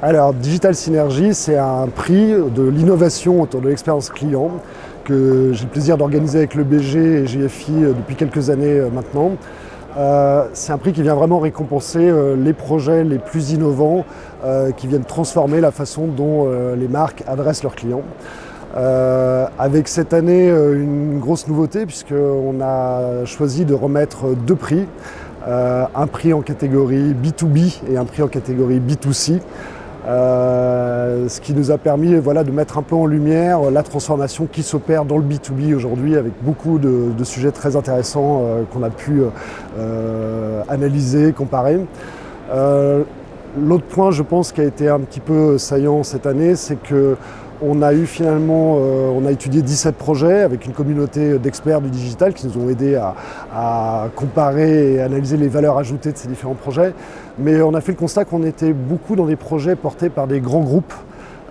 Alors, Digital Synergy, c'est un prix de l'innovation autour de l'expérience client que j'ai le plaisir d'organiser avec le BG et GFI euh, depuis quelques années euh, maintenant. Euh, c'est un prix qui vient vraiment récompenser les projets les plus innovants qui viennent transformer la façon dont les marques adressent leurs clients. avec cette année une grosse nouveauté puisqu'on a choisi de remettre deux prix. un prix en catégorie B2B et un prix en catégorie B2C. Euh, ce qui nous a permis voilà, de mettre un peu en lumière la transformation qui s'opère dans le B2B aujourd'hui avec beaucoup de, sujets très intéressants euh, qu'on a pu euh, analyser, comparer. L'autre point, je pense, qui a été un petit peu saillant cette année, c'est que on a eu finalement, euh, on a étudié 17 projets avec une communauté d'experts du digital qui nous ont aidés à, comparer et analyser les valeurs ajoutées de ces différents projets. Mais on a fait le constat qu'on était beaucoup dans des projets portés par des grands groupes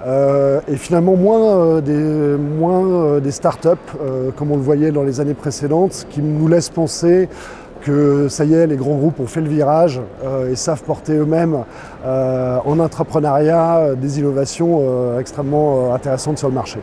euh, et finalement moins euh, des, moins, des startups comme on le voyait dans les années précédentes, ce qui nous laisse penser que ça y est, les grands groupes ont fait le virage euh, et savent porter eux-mêmes euh, en entrepreneuriat des innovations euh, extrêmement intéressantes sur le marché.